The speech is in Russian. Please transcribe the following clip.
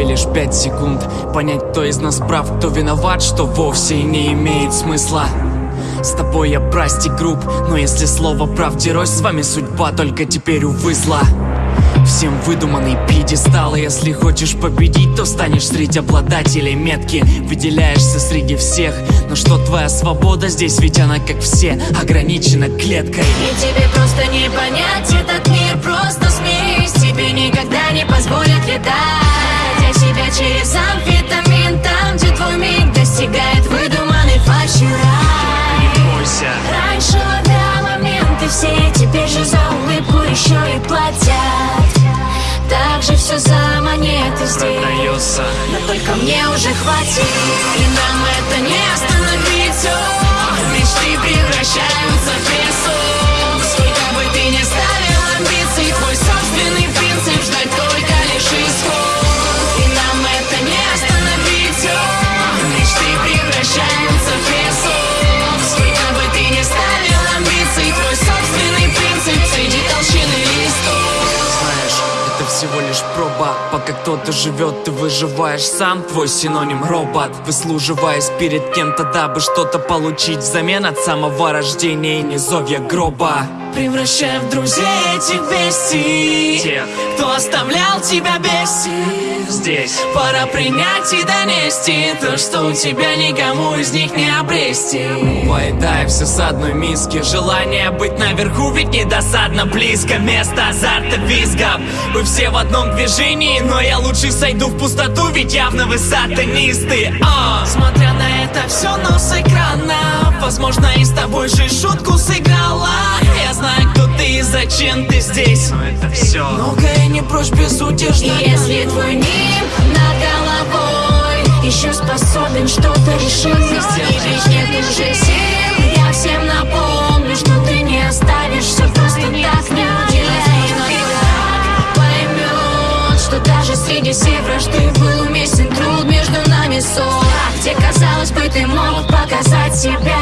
лишь пять секунд. Понять, кто из нас прав, кто виноват Что вовсе не имеет смысла. С тобой я прости груб Но если слово правде рось С вами судьба только теперь увы зла. Всем выдуманный пьедестал Если хочешь победить, то станешь среди обладателей метки. Выделяешься среди всех Но что твоя свобода? Здесь, ведь она как все Ограничена клеткой. И тебе просто не понять этот мир Просто Теперь же за улыбку еще и платят. Так же все за монеты здесь. Продается. Но только мне уже хватит. И нам это не остановить всего лишь проба. Пока кто-то живет, ты выживаешь сам. Твой синоним робот. Выслуживаясь перед кем-то, дабы что-то получить Взамен от самого рождения и низовья гроба. Превращая в друзей этих бестий Тех. Кто оставлял тебя бесить Здесь. Пора принять и донести То, что у тебя никому из них не обрести. Поедая все с одной миски. Желание быть наверху ведь недосадно близко. Место азарта визгов Вы все в одном движении Но я лучше сойду в пустоту Ведь явно вы сатанисты. А. Смотря на это все, но с экрана. Возможно и с тобой же шутку сыграла. Я знаю, кто ты и зачем ты здесь. Но это все Многое прочь безутешно И если твой ним над головой Еще способен что-то решить. И ведь нет уже сил Я всем напомню, что ты не оставишь Все просто так не уделать поймет, что даже среди всей вражды Был уместен труд между нами ссор. Где, казалось бы, ты мог показать себя.